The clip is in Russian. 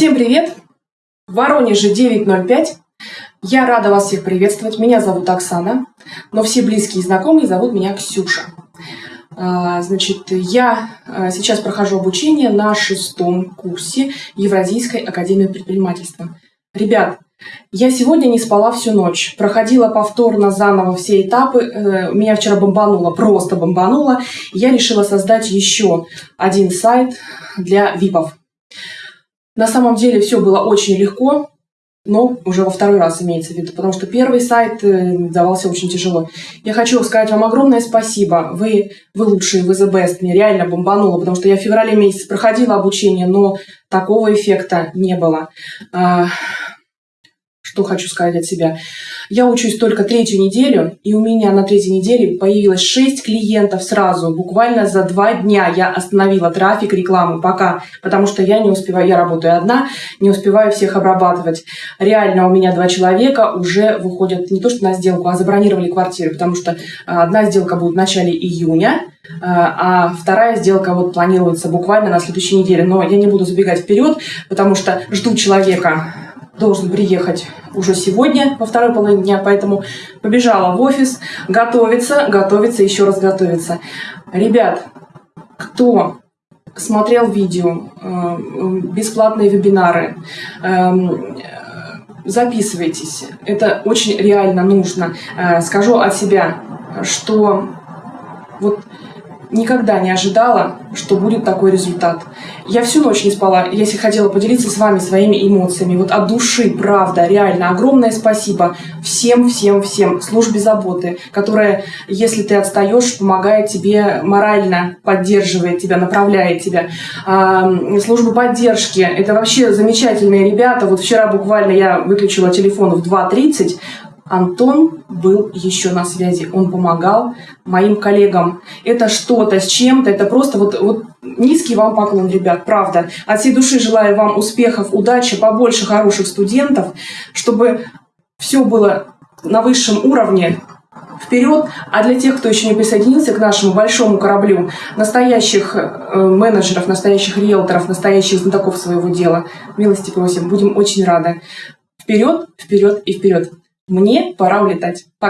Всем привет! В Воронеже 9.05. Я рада вас всех приветствовать. Меня зовут Оксана, но все близкие и знакомые зовут меня Ксюша. А, значит, я а, сейчас прохожу обучение на шестом курсе Евразийской академии предпринимательства. Ребят, я сегодня не спала всю ночь, проходила повторно заново все этапы, э, меня вчера бомбануло, просто бомбануло. Я решила создать еще один сайт для ВИПов. На самом деле все было очень легко, но уже во второй раз имеется в виду, потому что первый сайт э, давался очень тяжело. Я хочу сказать вам огромное спасибо. Вы, вы лучшие, вы the best. Мне реально бомбануло, потому что я в феврале месяце проходила обучение, но такого эффекта не было. Что хочу сказать от себя. Я учусь только третью неделю, и у меня на третьей неделе появилось 6 клиентов сразу. Буквально за два дня я остановила трафик, рекламу пока, потому что я не успеваю, я работаю одна, не успеваю всех обрабатывать. Реально у меня два человека уже выходят не то что на сделку, а забронировали квартиры, потому что а, одна сделка будет в начале июня, а, а вторая сделка вот планируется буквально на следующей неделе. Но я не буду забегать вперед, потому что жду человека должен приехать уже сегодня, во второй половине дня, поэтому побежала в офис, готовиться, готовиться, еще раз готовиться. Ребят, кто смотрел видео, э, бесплатные вебинары, эм, записывайтесь. Это очень реально нужно. Э, скажу от себя, что вот никогда не ожидала, что будет такой результат. Я всю ночь не спала, если хотела поделиться с вами своими эмоциями. Вот от души, правда, реально, огромное спасибо всем, всем, всем службе заботы, которая, если ты отстаешь, помогает тебе морально, поддерживает тебя, направляет тебя. А, служба поддержки, это вообще замечательные ребята. Вот вчера буквально я выключила телефон в 2.30, Антон был еще на связи, он помогал моим коллегам. Это что-то с чем-то, это просто вот, вот низкий вам поклон, ребят, правда. От всей души желаю вам успехов, удачи, побольше хороших студентов, чтобы все было на высшем уровне, вперед. А для тех, кто еще не присоединился к нашему большому кораблю, настоящих э, менеджеров, настоящих риэлторов, настоящих знатоков своего дела, милости просим, будем очень рады. Вперед, вперед и вперед. Мне пора улетать. Пока.